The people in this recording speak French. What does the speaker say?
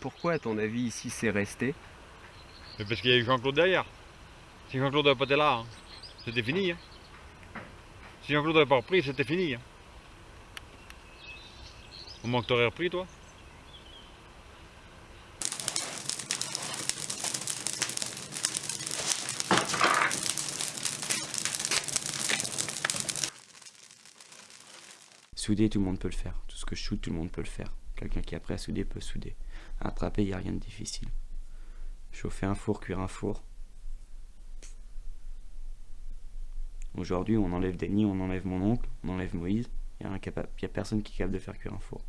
Pourquoi, à ton avis, ici, c'est resté? Parce qu'il y a eu Jean-Claude derrière. Si Jean-Claude n'avait pas été là, c'était fini. hein. Si Jean-Claude n'avait pas repris, c'était fini. hein. Au moins que t'aurais repris, toi Souder, tout le monde peut le faire. Tout ce que je shoot, tout le monde peut le faire. Quelqu'un qui est prêt à souder peut souder. Attraper, il n'y a rien de difficile. Chauffer un four, cuire un four. Aujourd'hui, on enlève Denis, on enlève mon oncle, on enlève Moïse. Il n'y a, a personne qui est capable de faire cuire un four.